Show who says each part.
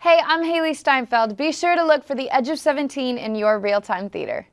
Speaker 1: Hey, I'm Haley Steinfeld. Be sure to look for The Edge of 17 in your real-time theater.